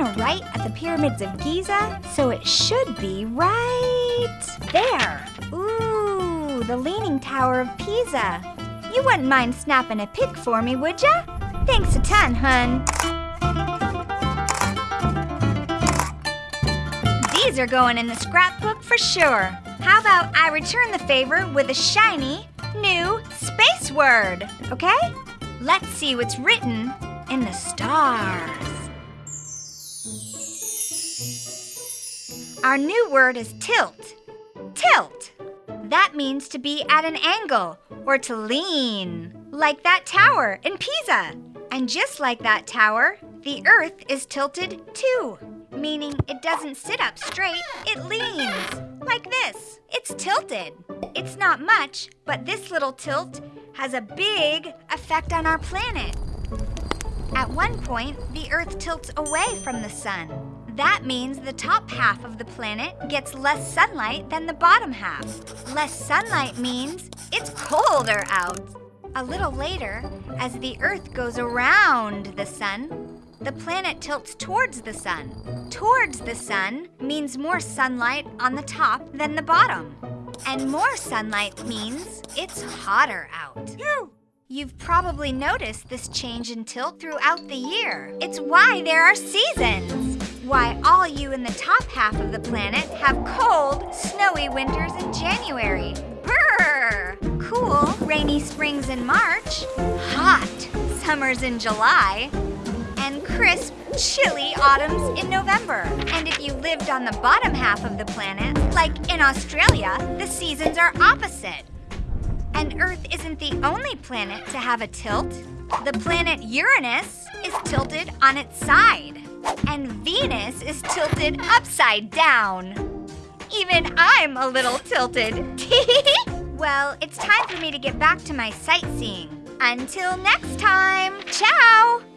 gonna write at the pyramids of Giza, so it should be right there. Ooh, the Leaning Tower of Pisa. You wouldn't mind snapping a pic for me, would ya? Thanks a ton, hun. These are going in the scrapbook for sure. How about I return the favor with a shiny, new space word, okay? Let's see what's written in the stars. Our new word is tilt. Tilt. That means to be at an angle or to lean, like that tower in Pisa. And just like that tower, the earth is tilted too, meaning it doesn't sit up straight, it leans, like this. It's tilted. It's not much, but this little tilt has a big effect on our planet. At one point, the Earth tilts away from the sun. That means the top half of the planet gets less sunlight than the bottom half. Less sunlight means it's colder out. A little later, as the Earth goes around the sun, the planet tilts towards the sun. Towards the sun means more sunlight on the top than the bottom. And more sunlight means it's hotter out. You've probably noticed this change in tilt throughout the year. It's why there are seasons. Why all you in the top half of the planet have cold, snowy winters in January. Brrr! Cool, rainy springs in March. Hot, summers in July. And crisp, chilly autumns in November. And if you lived on the bottom half of the planet, like in Australia, the seasons are opposite. And Earth isn't the only planet to have a tilt. The planet Uranus is tilted on its side, and Venus is tilted upside down. Even I'm a little tilted. well, it's time for me to get back to my sightseeing. Until next time, ciao!